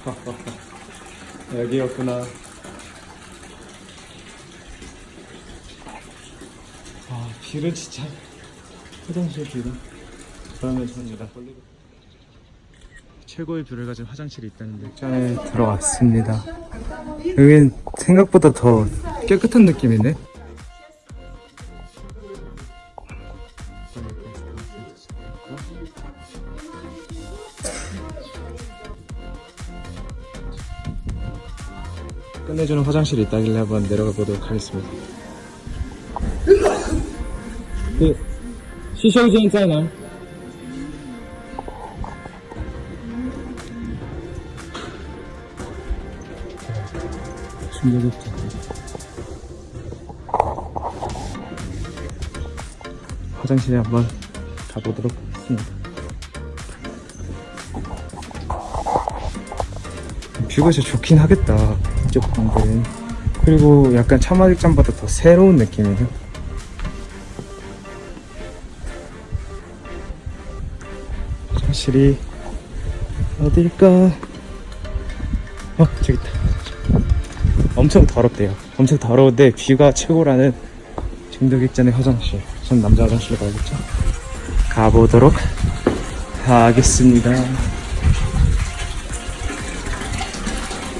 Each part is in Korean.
여기였구나. 아, view는 진짜 화장실 view는 그러면 됩니다. 최고의 view를 가진 화장실이 있다는데 전에 들어왔습니다. 여긴 생각보다 더 깨끗한 느낌이네. 끝내주는 화장실이 있다길래 한번 내려가 보도록 하겠습니다. 네. 그 시셔지 인사이나. 충격했죠 화장실에 한번 가보도록 하겠습니다. 뷰가 진짜 좋긴 하겠다. 이쪽 방들은. 그리고 약간 차마직장보다 더 새로운 느낌이에요. 화장실이 어딜까? 어, 저기 있다. 엄청 더럽대요. 엄청 더러운데 뷰가 최고라는 중독익전의 화장실. 전 남자 화장실로 가야겠죠. 가보도록 하겠습니다.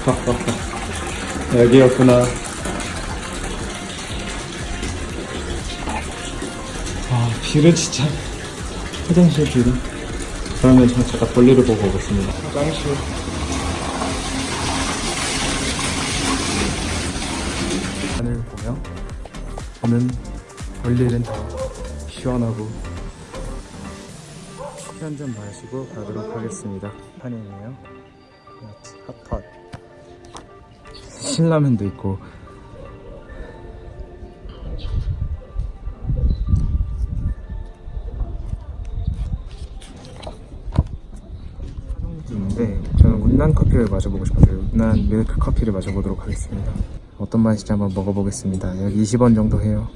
여기였구나. 아, 뷰는 진짜 화장실 뷰는. 그러면 저 제가 볼일을 보고 오겠습니다. 화장실. 하늘 보며 저는 볼일은 더 시원하고 커피 한잔 마시고 가도록 하겠습니다. 판이에요. 핫팟. 신라면도 있고 있는데 저는 운난 커피를 마셔보고 싶어서 운난 밀크 커피를 마셔보도록 하겠습니다. 어떤 맛인지 한번 먹어보겠습니다. 여기 20원 정도 해요.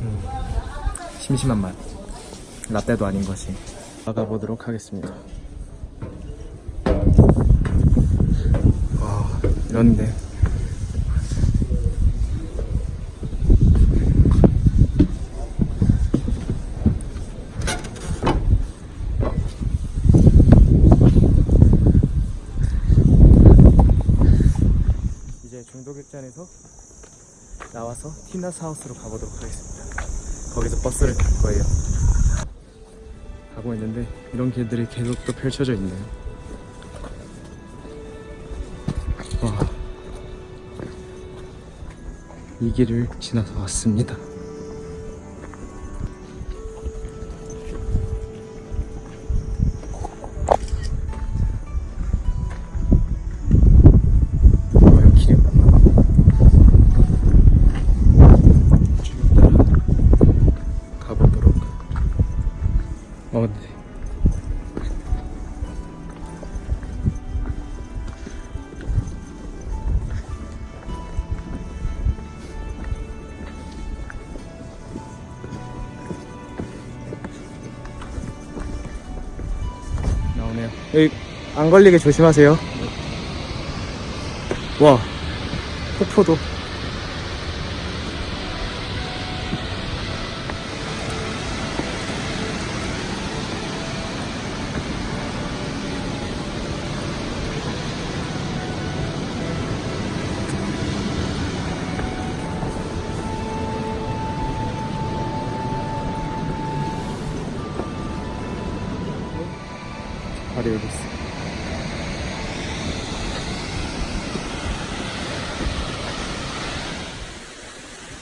음, 심심한 맛. 라떼도 아닌 것이. 나가보도록 하겠습니다. 와, 이런데. 이제 중독익전에서 나와서 티나스 하우스로 가보도록 하겠습니다. 거기서 버스를 탈 거예요. 가고 있는데 이런 길들이 계속 또 펼쳐져 있네요. 이 길을 지나서 왔습니다. 안 걸리게 조심하세요. 와, 폭포도. 바로 여기 있어.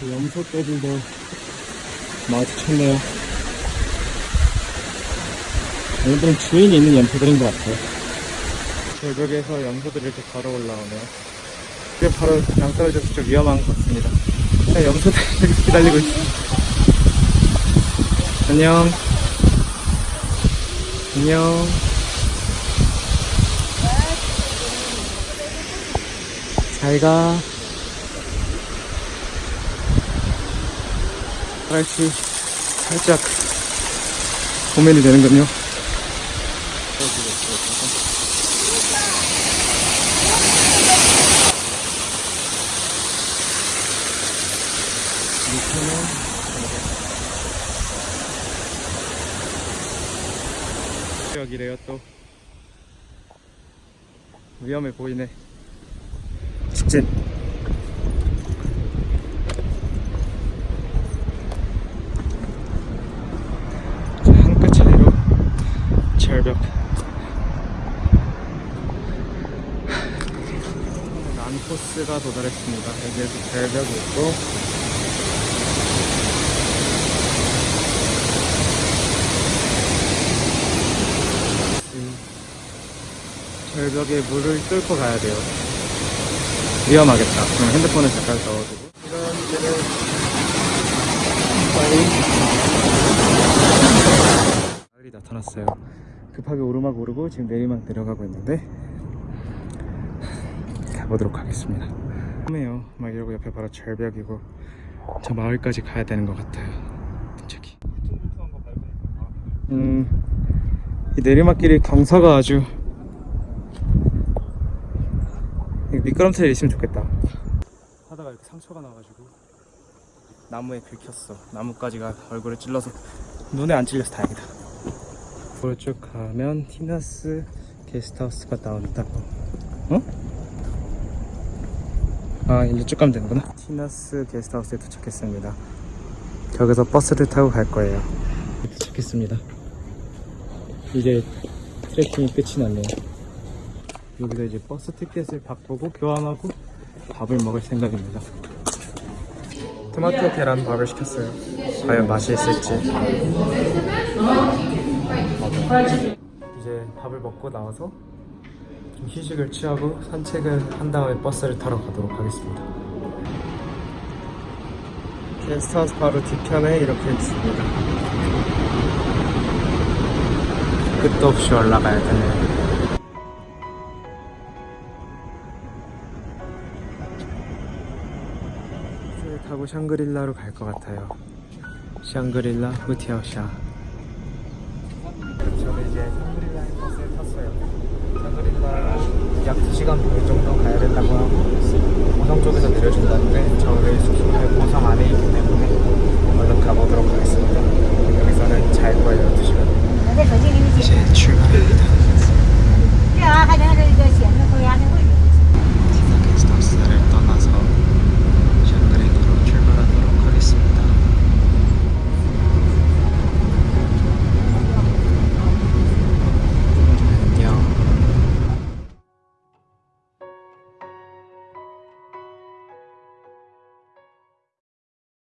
그 염소 떼들도 마주쳤네요. 얘들은 주인이 있는 염소들인 것 같아요. 절벽에서 염소들이 이렇게 걸어 올라오네요. 그게 바로 낭떠러져서 좀 위험한 것 같습니다. 그냥 염소들이 기다리고 있어. 안녕. 안녕. 잘가 날씨 살짝 고민이 되는군요 여기래요 또 위험해 보이네 직진 한끗 차이로 절벽. 난코스가 도달했습니다. 여기에서 절벽이 있고. 이 절벽에 물을 뚫고 가야 돼요 위험하겠다. 그럼 핸드폰을 잠깐 넣어두고. 마을이 나타났어요. 급하게 오르막 오르고 지금 내리막 내려가고 있는데 가보도록 하겠습니다. 처음에요. 막 이러고 옆에 바로 절벽이고 저 마을까지 가야 되는 것 같아요. 저기 음, 이 내리막길이 경사가 아주 여기 미끄럼틀 있으면 좋겠다. 하다가 이렇게 상처가 나가지고. 나무에 긁혔어. 나뭇가지가 얼굴에 찔러서 눈에 안 찔려서 다행이다. 앞으로 쭉 가면 티너스 게스트하우스가 나온다고 어? 아 일로 쭉 가면 되는구나. 티너스 게스트하우스에 도착했습니다. 여기서 버스를 타고 갈 거예요. 도착했습니다. 이제 트레킹이 끝이 났네요 여기서 이제 버스 티켓을 바꾸고 교환하고 밥을 먹을 생각입니다. 토마토 계란 밥을 시켰어요. 과연 맛이 있을지. 이제 밥을 먹고 나와서 좀 휴식을 취하고 산책을 한 다음에 버스를 타러 가도록 하겠습니다. 게스트하우스 바로 뒤편에 이렇게 있습니다. 끝도 없이 올라가야 되네요 타고 샹그릴라로 갈 것 같아요. 샹그릴라 후티아오샤. 저는 이제 샹그릴라 버스에 탔어요. 샹그릴라 약 2시간 반 정도 가야 된다고 하고 고성 쪽에서 내려준다는데 저희 숙소는 고성